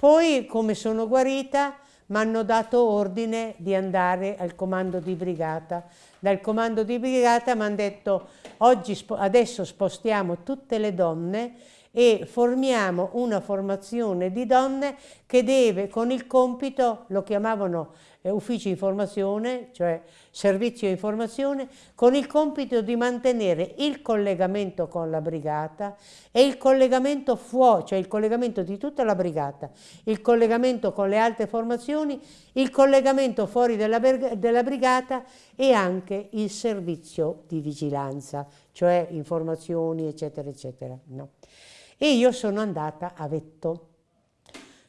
Poi, come sono guarita, mi hanno dato ordine di andare al comando di brigata. Dal comando di brigata mi hanno detto oggi, adesso spostiamo tutte le donne e formiamo una formazione di donne che deve con il compito, lo chiamavano ufficio informazione, cioè servizio informazione, con il compito di mantenere il collegamento con la brigata e il collegamento fuori, cioè il collegamento di tutta la brigata, il collegamento con le altre formazioni, il collegamento fuori della, della brigata e anche il servizio di vigilanza, cioè informazioni, eccetera, eccetera. No? E io sono andata a Vetto.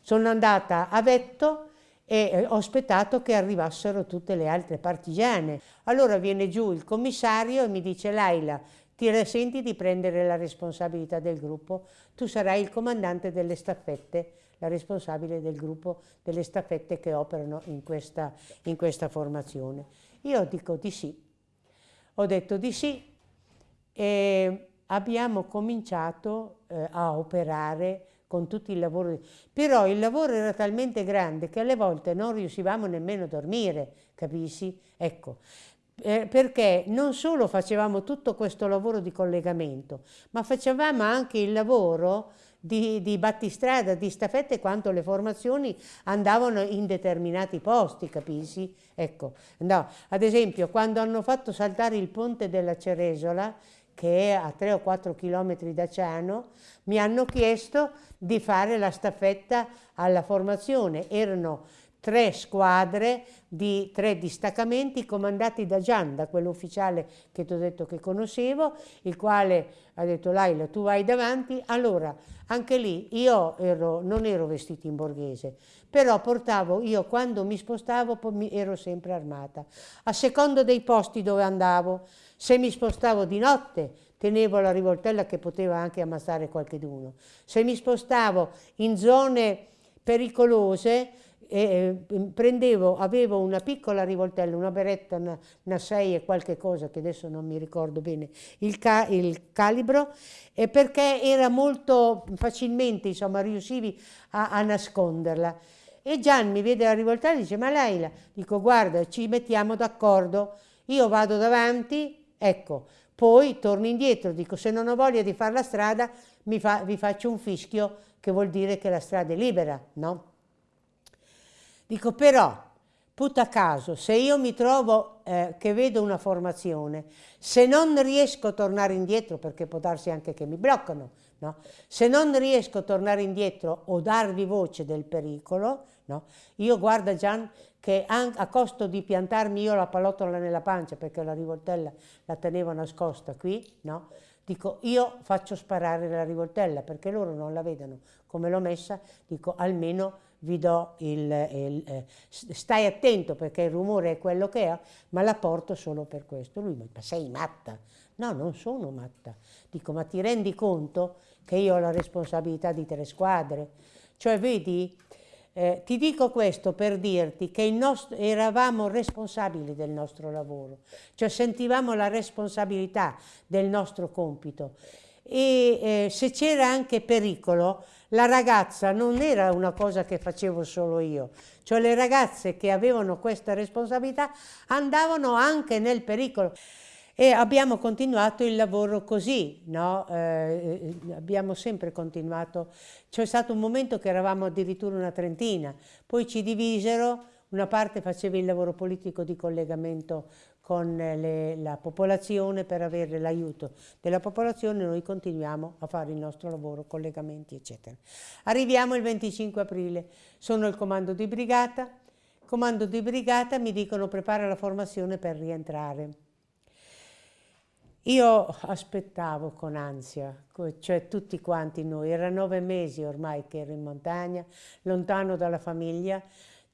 Sono andata a Vetto e ho aspettato che arrivassero tutte le altre partigiane. Allora viene giù il commissario e mi dice Laila, ti senti di prendere la responsabilità del gruppo, tu sarai il comandante delle staffette, la responsabile del gruppo delle staffette che operano in questa, in questa formazione. Io dico di sì, ho detto di sì e abbiamo cominciato eh, a operare con tutti i lavori, però il lavoro era talmente grande che alle volte non riuscivamo nemmeno a dormire, capisci? Ecco, eh, perché non solo facevamo tutto questo lavoro di collegamento, ma facevamo anche il lavoro di, di battistrada, di staffette, quanto le formazioni andavano in determinati posti, capisci? Ecco, no, ad esempio, quando hanno fatto saltare il ponte della Ceresola, che è a 3 o 4 chilometri da Ciano, mi hanno chiesto di fare la staffetta alla formazione. Erano tre squadre di tre distaccamenti comandati da Gian, da quell'ufficiale che ti ho detto che conoscevo, il quale ha detto Laila tu vai davanti, allora anche lì io ero, non ero vestito in borghese, però portavo, io quando mi spostavo ero sempre armata, a secondo dei posti dove andavo, se mi spostavo di notte tenevo la rivoltella che poteva anche ammazzare qualcheduno. Se mi spostavo in zone pericolose, eh, prendevo, avevo una piccola rivoltella, una beretta, una, una 6 e qualche cosa che adesso non mi ricordo bene il, ca il calibro, eh, perché era molto facilmente, insomma, riuscivi a, a nasconderla. E Gian mi vede la rivoltella e dice, ma Leila, dico guarda, ci mettiamo d'accordo, io vado davanti, Ecco, poi torno indietro, dico se non ho voglia di fare la strada fa, vi faccio un fischio che vuol dire che la strada è libera, no? Dico però, puta caso, se io mi trovo eh, che vedo una formazione, se non riesco a tornare indietro, perché può darsi anche che mi bloccano, no? se non riesco a tornare indietro o darvi voce del pericolo, no? io guarda Gian che a costo di piantarmi io la pallottola nella pancia perché la rivoltella la tenevo nascosta qui, no? Dico, io faccio sparare la rivoltella perché loro non la vedono come l'ho messa, dico almeno vi do il, il eh, stai attento perché il rumore è quello che è, ma la porto solo per questo. Lui mi dice, ma sei matta? No, non sono matta. Dico, ma ti rendi conto che io ho la responsabilità di tre squadre? Cioè, vedi, eh, ti dico questo per dirti che nostro, eravamo responsabili del nostro lavoro, cioè sentivamo la responsabilità del nostro compito e eh, se c'era anche pericolo, la ragazza non era una cosa che facevo solo io, cioè le ragazze che avevano questa responsabilità andavano anche nel pericolo. E abbiamo continuato il lavoro così, no? eh, abbiamo sempre continuato. C'è stato un momento che eravamo addirittura una trentina, poi ci divisero, una parte faceva il lavoro politico di collegamento con le, la popolazione per avere l'aiuto della popolazione, noi continuiamo a fare il nostro lavoro, collegamenti eccetera. Arriviamo il 25 aprile, sono il comando di brigata, comando di brigata mi dicono prepara la formazione per rientrare. Io aspettavo con ansia, cioè tutti quanti noi, era nove mesi ormai che ero in montagna, lontano dalla famiglia,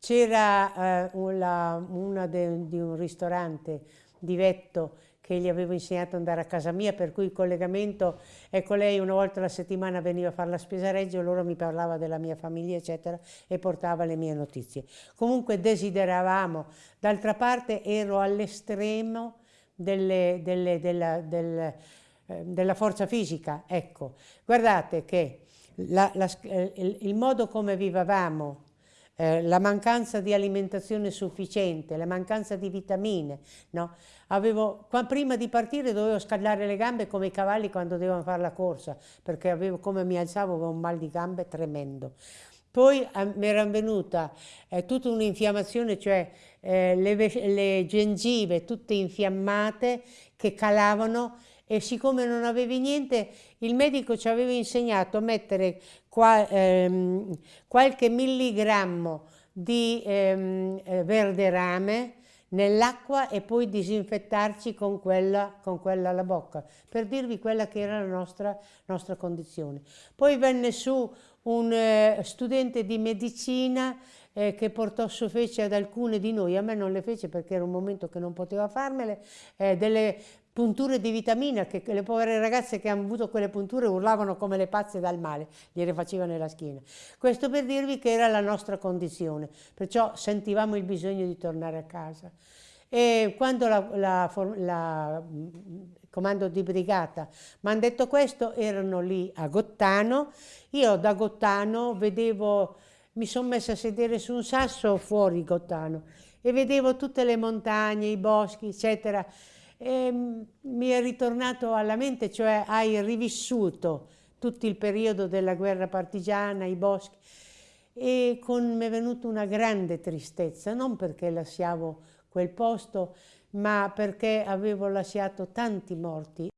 c'era eh, una, de, di un ristorante di Vetto che gli avevo insegnato ad andare a casa mia, per cui il collegamento, ecco lei una volta alla settimana veniva a fare la spesa Reggio, loro mi parlava della mia famiglia eccetera e portava le mie notizie. Comunque desideravamo, d'altra parte ero all'estremo delle, delle, della, del, eh, della forza fisica. Ecco, guardate che la, la, il, il modo come vivevamo, eh, la mancanza di alimentazione sufficiente, la mancanza di vitamine, no? Avevo, qua, prima di partire dovevo scaldare le gambe come i cavalli quando devono fare la corsa, perché avevo, come mi alzavo avevo un mal di gambe tremendo. Poi eh, mi era venuta eh, tutta un'infiammazione, cioè eh, le, le gengive tutte infiammate che calavano e siccome non avevi niente il medico ci aveva insegnato a mettere qua, ehm, qualche milligrammo di ehm, eh, verde rame nell'acqua e poi disinfettarci con quella, con quella alla bocca, per dirvi quella che era la nostra, nostra condizione. Poi venne su un eh, studente di medicina eh, che portò su fece ad alcune di noi, a me non le fece perché era un momento che non poteva farmele, eh, delle punture di vitamina che le povere ragazze che hanno avuto quelle punture urlavano come le pazze dal male, gliele faceva nella schiena. Questo per dirvi che era la nostra condizione, perciò sentivamo il bisogno di tornare a casa. E quando la, la comando di brigata mi hanno detto questo, erano lì a Gottano, io da Gottano vedevo, mi sono messa a sedere su un sasso fuori Gottano e vedevo tutte le montagne, i boschi, eccetera, e mi è ritornato alla mente, cioè hai rivissuto tutto il periodo della guerra partigiana, i boschi, e con, mi è venuta una grande tristezza, non perché lasciavo quel posto, ma perché avevo lasciato tanti morti